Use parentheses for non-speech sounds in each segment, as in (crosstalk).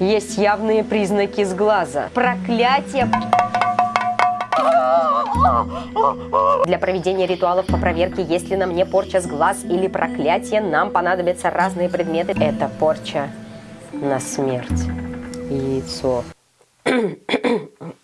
есть явные признаки сглаза. Проклятие... Для проведения ритуалов по проверке, есть ли на мне порча с глаз или проклятие, нам понадобятся разные предметы. Это порча на смерть. Яйцо.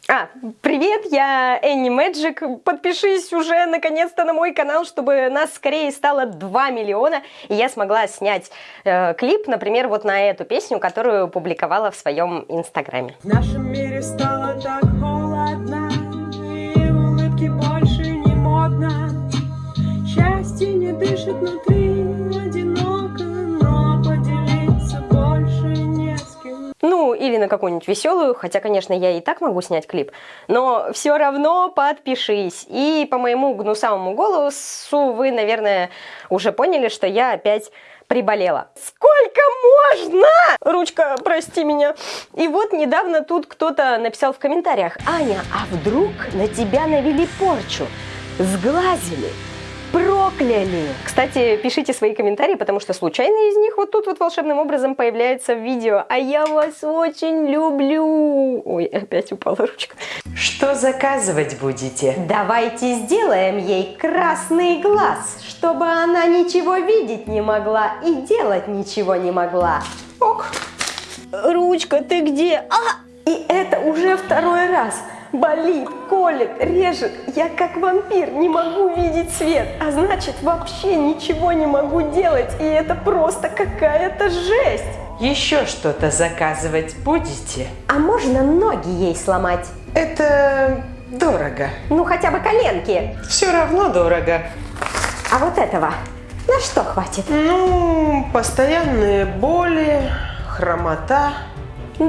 А, привет, я Энни Мэджик. Подпишись уже наконец-то на мой канал, чтобы нас скорее стало 2 миллиона, и я смогла снять э, клип, например, вот на эту песню, которую публиковала в своем инстаграме. В нашем мире стало так холодно, и улыбки больше не модно. Счастье не дышит внутри, или на какую-нибудь веселую, хотя, конечно, я и так могу снять клип, но все равно подпишись. И по моему гнусавому голосу вы, наверное, уже поняли, что я опять приболела. Сколько можно? Ручка, прости меня. И вот недавно тут кто-то написал в комментариях, Аня, а вдруг на тебя навели порчу? Сглазили? Прокляли. Кстати, пишите свои комментарии, потому что случайно из них вот тут вот волшебным образом появляется в видео. А я вас очень люблю. Ой, опять упала ручка. Что заказывать будете? Давайте сделаем ей красный глаз, чтобы она ничего видеть не могла и делать ничего не могла. Ок. Ручка, ты где? А! И это уже второй раз. Болит, колет, режет. Я как вампир не могу видеть свет, а значит вообще ничего не могу делать. И это просто какая-то жесть. Еще что-то заказывать будете? А можно ноги ей сломать? Это дорого. Ну хотя бы коленки. Все равно дорого. А вот этого на что хватит? Ну, постоянные боли, хромота.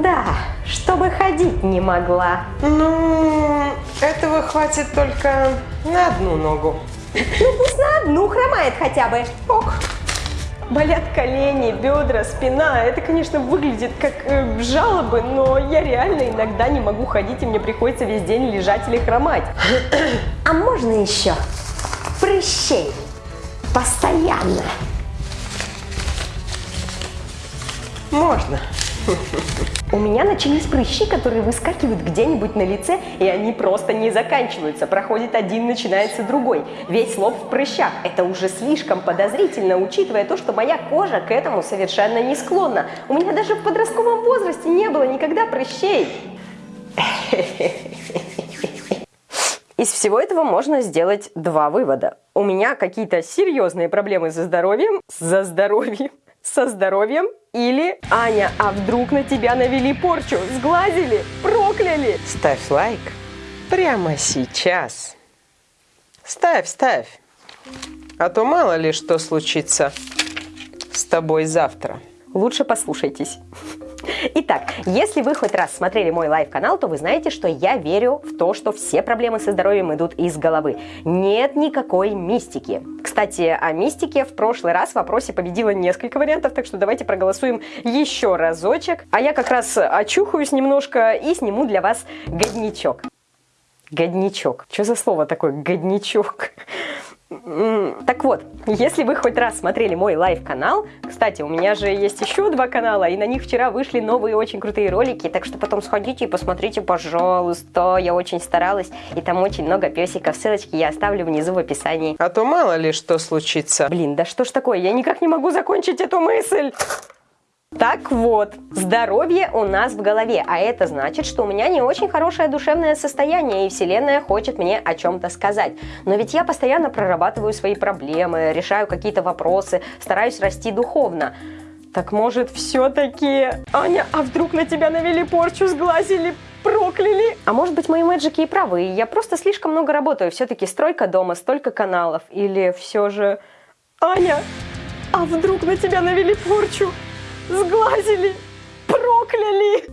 Да, чтобы ходить не могла. Ну, этого хватит только на одну ногу. Ну пусть на одну хромает хотя бы. Ок. Болят колени, бедра, спина. Это, конечно, выглядит как э, жалобы, но я реально иногда не могу ходить, и мне приходится весь день лежать или хромать. (coughs) А можно еще прыщей? Постоянно. Можно. У меня начались прыщи, которые выскакивают где-нибудь на лице, и они просто не заканчиваются. Проходит один, начинается другой. Весь лоб в прыщах. Это уже слишком подозрительно, учитывая то, что моя кожа к этому совершенно не склонна. У меня даже в подростковом возрасте не было никогда прыщей. Из всего этого можно сделать два вывода. У меня какие-то серьезные проблемы со здоровьем, за здоровьем, со здоровьем или Аня, а вдруг на тебя навели порчу, сглазили, прокляли? Ставь лайк прямо сейчас. Ставь, ставь. А то мало ли что случится с тобой завтра. Лучше послушайтесь. Итак, если вы хоть раз смотрели мой live-канал, то вы знаете, что я верю в то, что все проблемы со здоровьем идут из головы. Нет никакой мистики. Кстати, о мистике в прошлый раз в вопросе победило несколько вариантов, так что давайте проголосуем еще разочек. А я как раз очухаюсь немножко и сниму для вас годничок. Годничок. Что за слово такое годничок? Так вот, если вы хоть раз смотрели мой live-канал, кстати, у меня же есть еще два канала, и на них вчера вышли новые очень крутые ролики, так что потом сходите и посмотрите, пожалуйста, я очень старалась, и там очень много песиков, ссылочки я оставлю внизу в описании. А то мало ли что случится. Блин, да что ж такое, я никак не могу закончить эту мысль! Так вот, здоровье у нас в голове, а это значит, что у меня не очень хорошее душевное состояние, и Вселенная хочет мне о чем-то сказать. Но ведь я постоянно прорабатываю свои проблемы, решаю какие-то вопросы, стараюсь расти духовно. Так может все-таки... Аня, а вдруг на тебя навели порчу, сглазили, прокляли? А может быть мои мэджики и правы, и я просто слишком много работаю. Все-таки стройка дома, столько каналов. Или все же... Аня, а вдруг на тебя навели порчу? Сглазили, прокляли.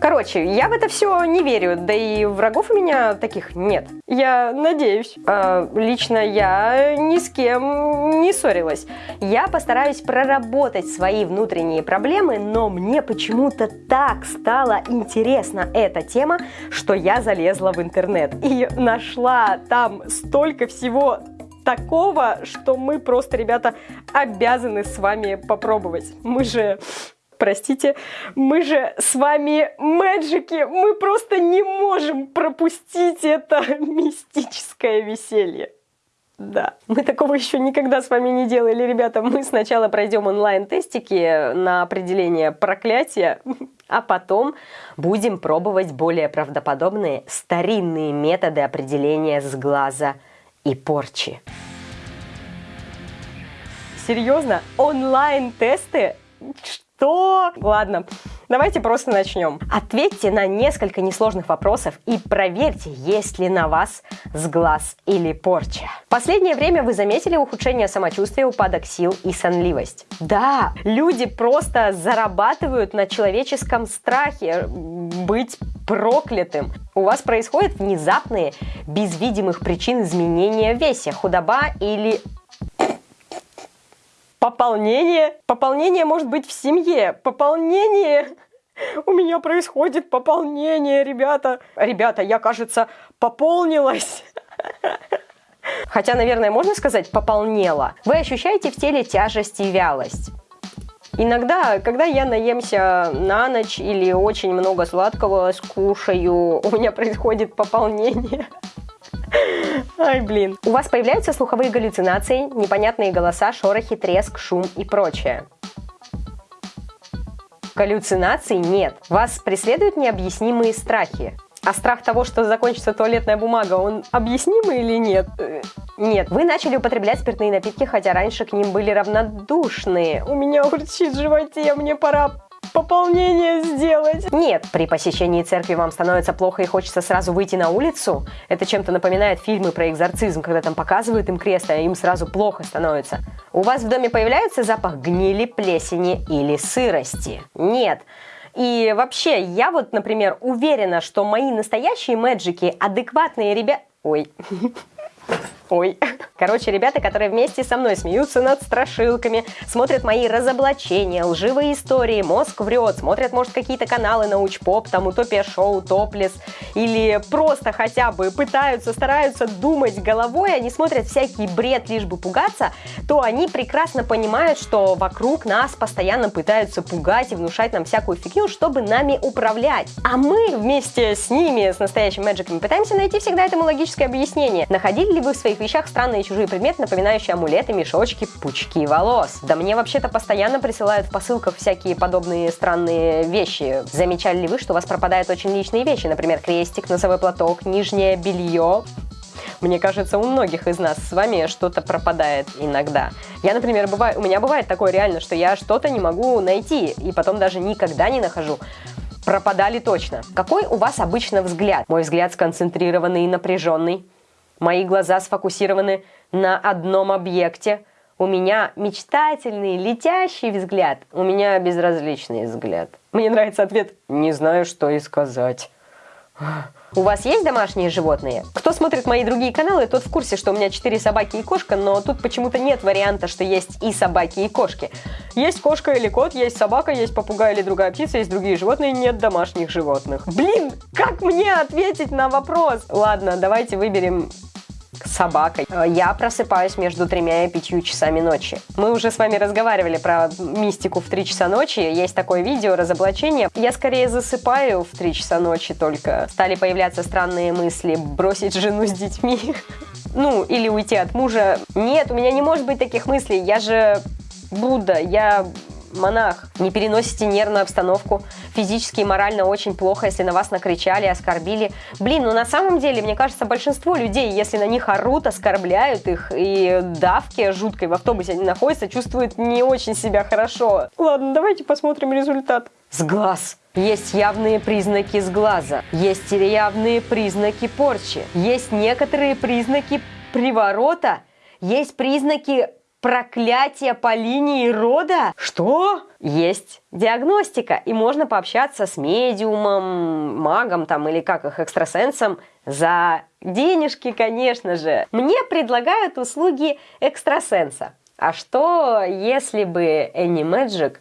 Короче, я в это все не верю, да и врагов у меня таких нет. Я надеюсь. Э, лично я ни с кем не ссорилась. Я постараюсь проработать свои внутренние проблемы, но мне почему-то так стала интересна эта тема, что я залезла в интернет и нашла там столько всего такого, что мы просто, ребята, обязаны с вами попробовать. Мы же Простите, мы же с вами мэджики, мы просто не можем пропустить это (laughs) мистическое веселье. Да, мы такого еще никогда с вами не делали, ребята. Мы сначала пройдем онлайн-тестики на определение проклятия, а потом будем пробовать более правдоподобные старинные методы определения сглаза и порчи. Серьезно? Онлайн-тесты? Что? Ладно, давайте просто начнем. Ответьте на несколько несложных вопросов и проверьте, есть ли на вас сглаз или порча. В последнее время вы заметили ухудшение самочувствия, упадок сил и сонливость. Да, люди просто зарабатывают на человеческом страхе быть проклятым. У вас происходят внезапные, без видимых причин изменения в весе, худоба или Пополнение. Пополнение может быть в семье. Пополнение. У меня происходит пополнение, ребята. Ребята, я, кажется, пополнилась. Хотя, наверное, можно сказать пополнела. Вы ощущаете в теле тяжесть и вялость. Иногда, когда я наемся на ночь или очень много сладкого скушаю, у меня происходит пополнение. Ай, блин. У вас появляются слуховые галлюцинации, непонятные голоса, шорохи, треск, шум и прочее. Галлюцинаций нет. Вас преследуют необъяснимые страхи. А страх того, что закончится туалетная бумага, он объяснимый или нет? Э, нет. Вы начали употреблять спиртные напитки, хотя раньше к ним были равнодушные. У меня урчит в животе, мне пора пополнение сделать. Нет, при посещении церкви вам становится плохо и хочется сразу выйти на улицу. Это чем-то напоминает фильмы про экзорцизм, когда там показывают им крест, а им сразу плохо становится. У вас в доме появляется запах гнили, плесени или сырости? Нет. И вообще, я вот, например, уверена, что мои настоящие мэджики адекватные ребята... Ой, (laughs) Ой. Короче, ребята, которые вместе со мной смеются над страшилками, смотрят мои разоблачения, лживые истории, мозг врет, смотрят, может, какие-то каналы научпоп, там Утопия Шоу, Топлес, или просто хотя бы пытаются, стараются думать головой, они смотрят всякий бред, лишь бы пугаться, то они прекрасно понимают, что вокруг нас постоянно пытаются пугать и внушать нам всякую фигню, чтобы нами управлять. А мы вместе с ними, с настоящими мэджиками, пытаемся найти всегда этому логическое объяснение. Находили ли вы в своих вещах странные чужие предметы, напоминающие амулеты, мешочки, пучки волос? Да мне вообще-то постоянно присылают в посылках всякие подобные странные вещи. Замечали ли вы, что у вас пропадают очень личные вещи, например, крестик, носовой платок, нижнее белье? Мне кажется, у многих из нас с вами что-то пропадает иногда. Я, например, бываю, у меня бывает такое реально, что я что-то не могу найти, и потом даже никогда не нахожу пропадали точно. Какой у вас обычно взгляд? Мой взгляд сконцентрированный и напряженный. Мои глаза сфокусированы на одном объекте. У меня мечтательный, летящий взгляд. У меня безразличный взгляд. Мне нравится ответ «не знаю, что и сказать». У вас есть домашние животные? Кто смотрит мои другие каналы, тот в курсе, что у меня 4 собаки и кошка, но тут почему-то нет варианта, что есть и собаки, и кошки. Есть кошка или кот, есть собака, есть попугай или другая птица, есть другие животные, нет домашних животных. Блин, как мне ответить на вопрос? Ладно, давайте выберем собакой. Я просыпаюсь между тремя и пятью часами ночи. Мы уже с вами разговаривали про мистику в 3 часа ночи. Есть такое видео разоблачение. Я скорее засыпаю в 3 часа ночи только. Стали появляться странные мысли бросить жену с детьми. (laughs) Ну, или уйти от мужа. Нет, у меня не может быть таких мыслей. Я же Будда, я монах. Не переносите нервную обстановку. Физически и морально очень плохо, если на вас накричали, оскорбили. Блин, ну на самом деле, мне кажется, большинство людей, если на них орут, оскорбляют их и давки жуткой в автобусе они находятся, чувствуют не очень себя хорошо. Ладно, давайте посмотрим результат. С глаз. Есть явные признаки сглаза, есть явные признаки порчи, есть некоторые признаки приворота, есть признаки проклятие по линии рода? Что? Есть диагностика, и можно пообщаться с медиумом, магом там или как их, экстрасенсом за денежки, конечно же. Мне предлагают услуги экстрасенса. А что, если бы Энни Мэджик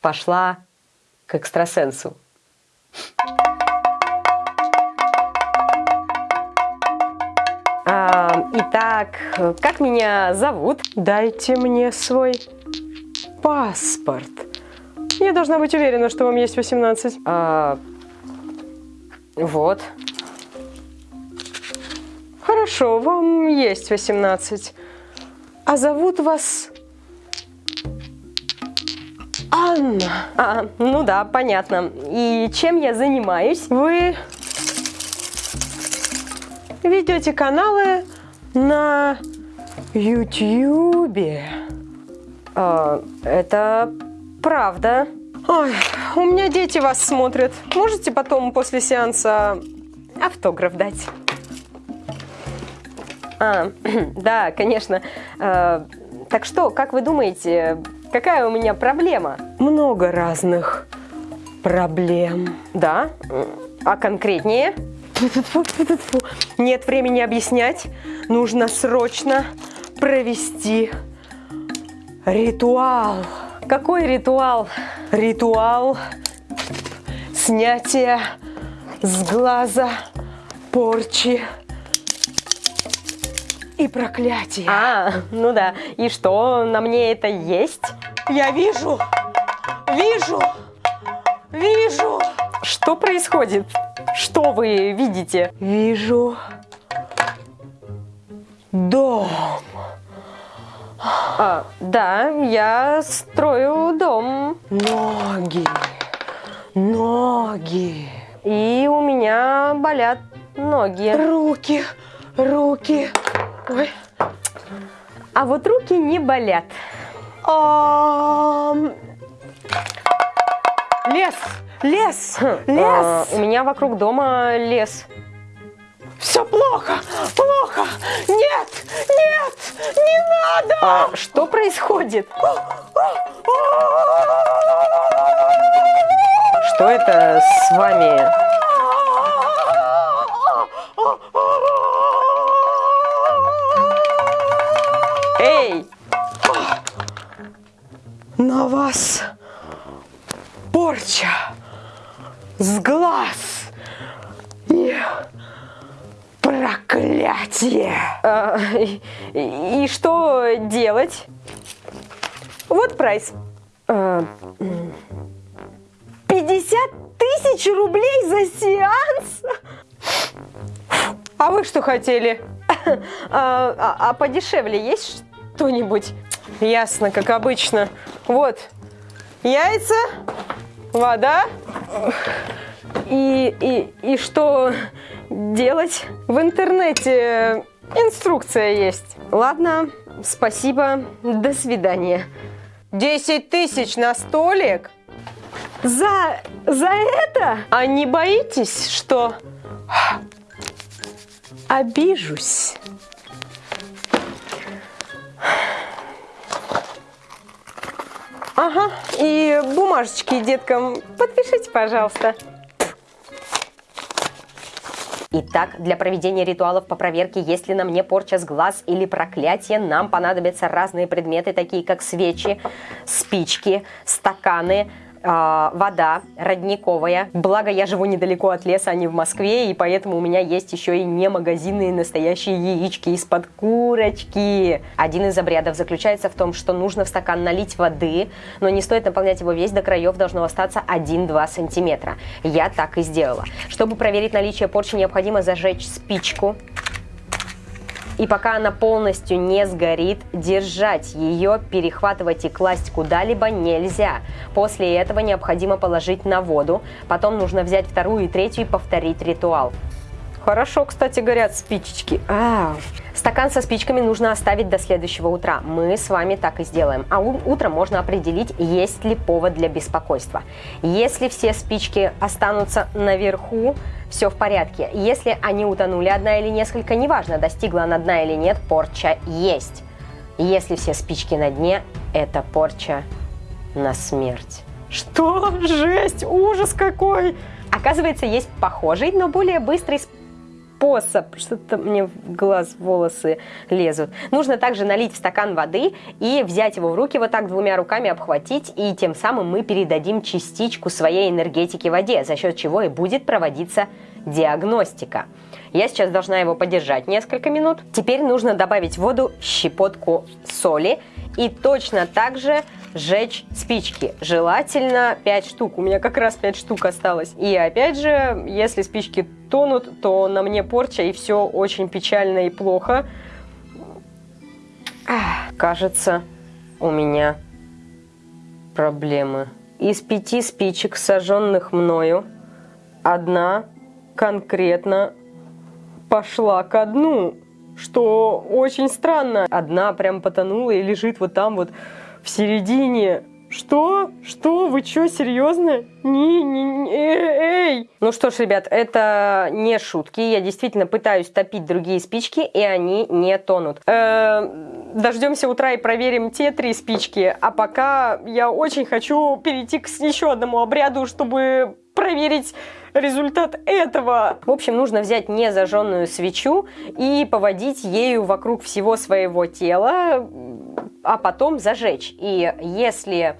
пошла к экстрасенсу? Итак, как меня зовут? Дайте мне свой паспорт. я должна быть уверена, что вам есть 18? А, вот. Хорошо, вам есть 18. А зовут вас Анна. А, ну да, понятно. И чем я занимаюсь? Вы ведете каналы на Ютьюбе. А, это правда. Ой, у меня дети вас смотрят. Можете потом после сеанса автограф дать? А, (clears throat) да, конечно. А, так что, как вы думаете, какая у меня проблема? Много разных проблем. Да? А конкретнее? Нет времени объяснять. Нужно срочно провести ритуал. Какой ритуал? Ритуал снятия с глаза порчи и проклятия. А, ну да. И что, на мне это есть? Я вижу, вижу, вижу, Что происходит? Что вы видите? вижу дом. А, да, я строю дом. Ноги, ноги, И у меня болят ноги. руки, руки. Ой. А вот руки не болят. Ам. Лес, лес, А, лес. у меня вокруг дома лес. Все плохо, плохо. Нет, нет, не надо. А что происходит? Что это с вами? Эй! На вас порча с глаз и проклятие. а, и, и что делать? Вот прайс. А, 50 тысяч рублей за сеанс? А вы что хотели? а, а- а подешевле есть что-нибудь? Ясно, как обычно. Вот, яйца, вода. И, и, и что делать? В интернете инструкция есть. Ладно, спасибо, до свидания. 10 тысяч на столик? За, за это? А не боитесь, что обижусь? Ага, и бумажечки деткам подпишите, пожалуйста. Итак, для проведения ритуалов по проверке, есть ли на мне порча с глаз или проклятие, нам понадобятся разные предметы, такие как свечи, спички, стаканы, вода родниковая. Благо, я живу недалеко от леса, а не в Москве, и поэтому у меня есть еще и не магазинные настоящие яички из-под курочки. Один из обрядов заключается в том, что нужно в стакан налить воды, но не стоит наполнять его весь до краев, должно остаться 1-2 сантиметра. Я так и сделала. Чтобы проверить наличие порчи, необходимо зажечь спичку, и пока она полностью не сгорит, держать ее, перехватывать и класть куда-либо нельзя. После этого необходимо положить на воду. Потом нужно взять вторую и третью и повторить ритуал. Хорошо, кстати, горят спичечки. А, стакан со спичками нужно оставить до следующего утра. Мы с вами так и сделаем. А утром можно определить, есть ли повод для беспокойства. Если все спички останутся наверху, все в порядке. Если они утонули одна или несколько, неважно, достигла она дна или нет, порча есть. Если все спички на дне, это порча на смерть. Что? Жесть, ужас какой! Оказывается, есть похожий, но более быстрый способ. Что-то мне в глаз волосы лезут. Нужно также налить в стакан воды и взять его в руки, вот так двумя руками обхватить, и тем самым мы передадим частичку своей энергетики воде, за счет чего и будет проводиться диагностика. Я сейчас должна его подержать несколько минут. Теперь нужно добавить в воду щепотку соли И точно так же сжечь спички. Желательно 5 штук. У меня как раз 5 штук осталось. И опять же, если спички тонут, то на мне порча, и все очень печально и плохо. Кажется, у меня проблемы. Из пяти спичек, сожженных мною, одна конкретно пошла ко дну, что очень странно. Одна прям потонула и лежит вот там вот в середине. Что? Что? Вы что, серьезно? Не, не, не, эй! Ну что ж, ребят, это не шутки. Я действительно пытаюсь топить другие спички, и они не тонут. Э, дождемся утра и проверим те три спички. А пока я очень хочу перейти к еще одному обряду, чтобы проверить результат этого. В общем, нужно взять незажженную свечу и поводить ею вокруг всего своего тела, а потом зажечь. И если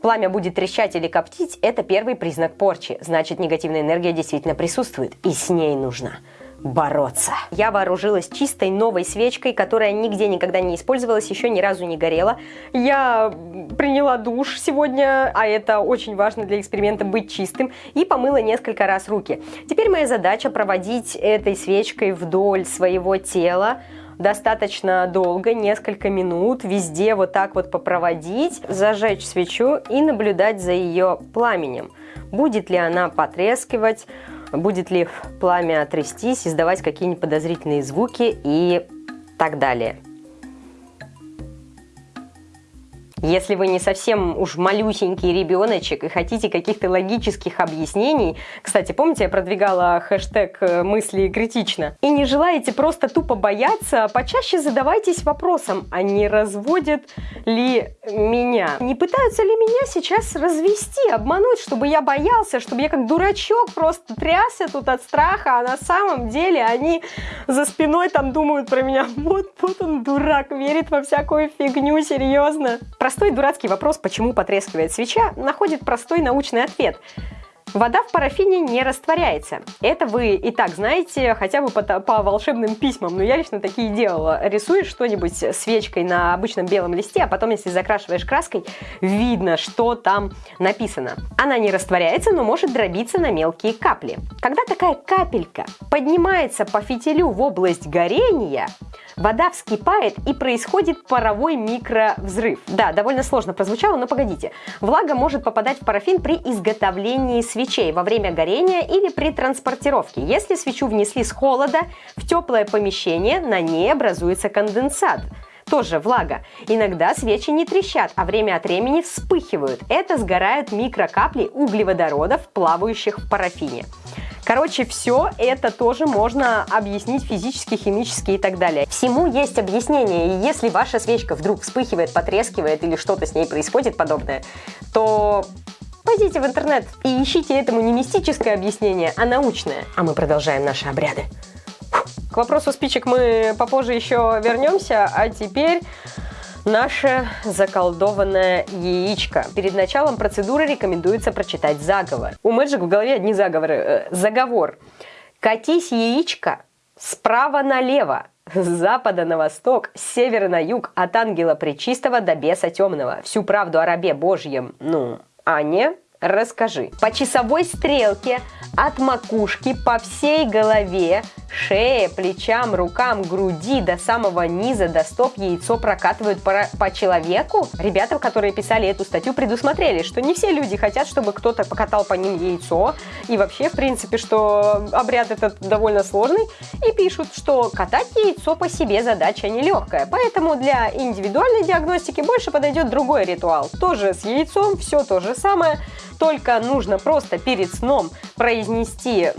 пламя будет трещать или коптить, это первый признак порчи. Значит, негативная энергия действительно присутствует, и с ней нужно бороться. Я вооружилась чистой новой свечкой, которая нигде никогда не использовалась, еще ни разу не горела. Я приняла душ сегодня, а это очень важно для эксперимента быть чистым, и помыла несколько раз руки. Теперь моя задача проводить этой свечкой вдоль своего тела, достаточно долго, несколько минут, везде вот так вот попроводить, зажечь свечу и наблюдать за ее пламенем. Будет ли она потрескивать, будет ли пламя трястись, издавать какие-нибудь подозрительные звуки и так далее. Если вы не совсем уж малюсенький ребеночек и хотите каких-то логических объяснений, кстати, помните, я продвигала хэштег э, «мысли критично», и не желаете просто тупо бояться, почаще задавайтесь вопросом, а не разводят ли меня? Не пытаются ли меня сейчас развести, обмануть, чтобы я боялся, чтобы я как дурачок просто трясся тут от страха, а на самом деле они за спиной там думают про меня, (laughs) вот, вот он дурак, верит во всякую фигню, серьезно. Простой дурацкий вопрос, почему потрескивает свеча, находит простой научный ответ – Вода в парафине не растворяется. Это вы и так знаете, хотя бы по, по волшебным письмам. Но я лично такие делала. Рисуешь что-нибудь свечкой на обычном белом листе, а потом, если закрашиваешь краской, видно, что там написано. Она не растворяется, но может дробиться на мелкие капли. Когда такая капелька поднимается по фитилю в область горения, вода вскипает и происходит паровой микровзрыв. Да, довольно сложно прозвучало, но погодите. Влага может попадать в парафин при изготовлении свечей во время горения или при транспортировке. Если свечу внесли с холода в теплое помещение, на ней образуется конденсат тоже влага. Иногда свечи не трещат, а время от времени вспыхивают. Это сгорают микрокапли углеводородов, плавающих в парафине. Короче, все это тоже можно объяснить физически, химически и так далее. Всему есть объяснение, и если ваша свечка вдруг вспыхивает, потрескивает или что-то с ней происходит подобное, то Пойдите в интернет и ищите этому не мистическое объяснение, а научное. А мы продолжаем наши обряды. К вопросу спичек мы попозже еще вернемся, а теперь наше заколдованное яичко. Перед началом процедуры рекомендуется прочитать заговор. У Мэджик в голове одни заговоры. Э, заговор. Катись яичко справа налево, с запада на восток, с севера на юг, от ангела пречистого до беса темного. Всю правду о рабе Божьем, ну, Аня, расскажи. По часовой стрелке от макушки по всей голове шее, плечам, рукам, груди до самого низа, до стоп яйцо прокатывают по, по человеку? Ребята, которые писали эту статью, предусмотрели, что не все люди хотят, чтобы кто-то покатал по ним яйцо, и вообще, в принципе, что обряд этот довольно сложный, и пишут, что катать яйцо по себе задача нелегкая, поэтому для индивидуальной диагностики больше подойдет другой ритуал. Тоже с яйцом, все то же самое, только нужно просто перед сном произнести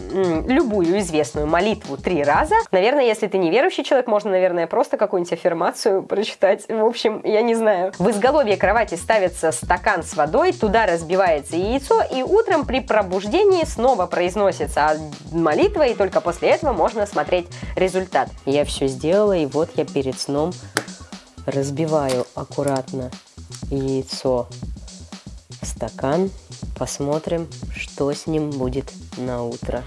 любую известную молитву три раза. Наверное, если ты не верующий человек, можно, наверное, просто какую-нибудь аффирмацию прочитать. В общем, я не знаю. В изголовье кровати ставится стакан с водой, туда разбивается яйцо, и утром при пробуждении снова произносится молитва, и только после этого можно смотреть результат. Я все сделала, и вот я перед сном разбиваю аккуратно яйцо в стакан. Посмотрим, что с ним будет на утро.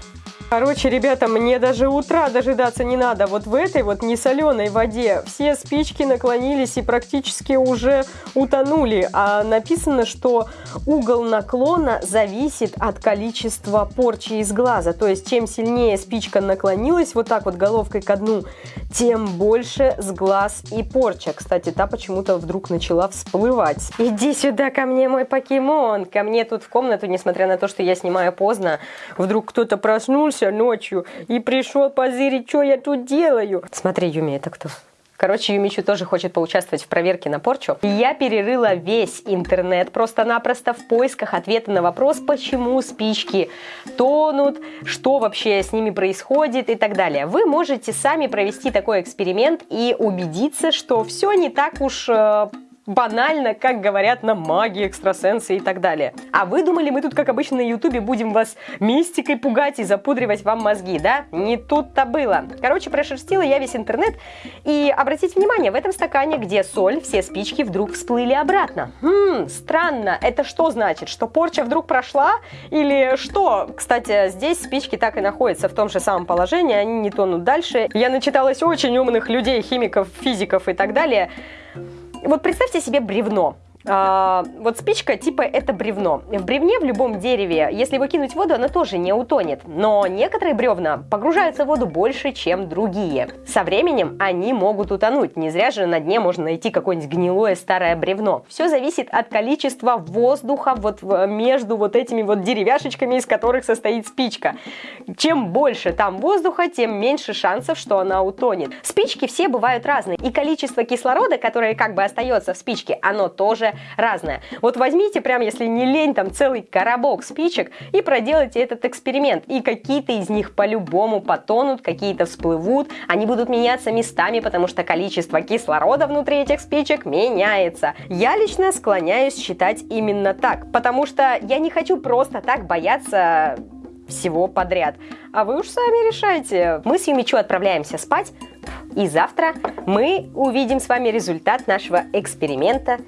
Короче, ребята, мне даже утра дожидаться не надо. Вот в этой вот несоленой воде все спички наклонились и практически уже утонули. А написано, что угол наклона зависит от количества порчи из глаза. То есть, чем сильнее спичка наклонилась вот так вот головкой ко дну, тем больше с глаз и порча. Кстати, та почему-то вдруг начала всплывать. Иди сюда ко мне, мой покемон. Ко мне тут в комнату, несмотря на то, что я снимаю поздно, вдруг кто-то проснулся ночью и пришел позырить, что я тут делаю. Смотри, Юми, это кто? Короче, Юмичу тоже хочет поучаствовать в проверке на порчу. Я перерыла весь интернет просто-напросто в поисках ответа на вопрос, почему спички тонут, что вообще с ними происходит и так далее. Вы можете сами провести такой эксперимент и убедиться, что все не так уж э, банально, как говорят нам маги, экстрасенсы и так далее. А вы думали, мы тут, как обычно, на ютубе будем вас мистикой пугать и запудривать вам мозги, да? Не тут-то было. Короче, прошерстила я весь интернет, и обратите внимание, в этом стакане, где соль, все спички вдруг всплыли обратно. Хм, странно, это что значит? Что порча вдруг прошла? Или что? Кстати, здесь спички так и находятся в том же самом положении, они не тонут дальше. Я начиталась очень умных людей, химиков, физиков и так далее. Вот представьте себе бревно. А, вот спичка типа это бревно. В бревне в любом дереве, если его кинуть в воду, оно тоже не утонет. Но некоторые бревна погружаются в воду больше, чем другие. Со временем они могут утонуть. Не зря же на дне можно найти какое-нибудь гнилое старое бревно. Все зависит от количества воздуха вот между вот этими вот деревяшечками, из которых состоит спичка. Чем больше там воздуха, тем меньше шансов, что она утонет. Спички все бывают разные. И количество кислорода, которое как бы остается в спичке, оно тоже разное. Вот возьмите прям, если не лень, там целый коробок спичек и проделайте этот эксперимент. И какие-то из них по-любому потонут, какие-то всплывут, они будут меняться местами, потому что количество кислорода внутри этих спичек меняется. Я лично склоняюсь считать именно так, потому что я не хочу просто так бояться всего подряд. А вы уж сами решайте. Мы с Юмичу отправляемся спать, и завтра мы увидим с вами результат нашего эксперимента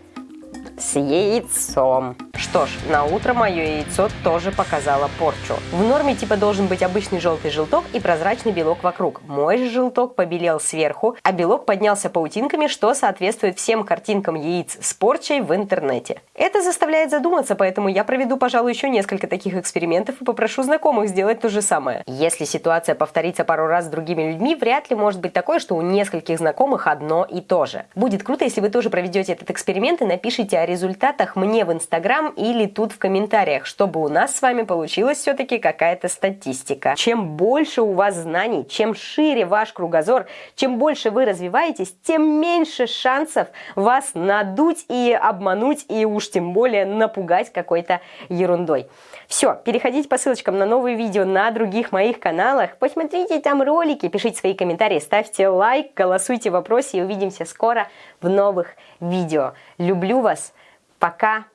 с яйцом. Что ж, на утро мое яйцо тоже показало порчу. В норме типа должен быть обычный желтый желток и прозрачный белок вокруг. Мой же желток побелел сверху, а белок поднялся паутинками, что соответствует всем картинкам яиц с порчей в интернете. Это заставляет задуматься, поэтому я проведу, пожалуй, еще несколько таких экспериментов и попрошу знакомых сделать то же самое. Если ситуация повторится пару раз с другими людьми, вряд ли может быть такое, что у нескольких знакомых одно и то же. Будет круто, если вы тоже проведете этот эксперимент и напишите о результатах мне в Инстаграм или тут в комментариях, чтобы у нас с вами получилась все-таки какая-то статистика. Чем больше у вас знаний, чем шире ваш кругозор, чем больше вы развиваетесь, тем меньше шансов вас надуть и обмануть, и уж тем более напугать какой-то ерундой. Все, переходите по ссылочкам на новые видео на других моих каналах, посмотрите там ролики, пишите свои комментарии, ставьте лайк, голосуйте в вопросе и увидимся скоро в новых видео. Люблю вас! Пока!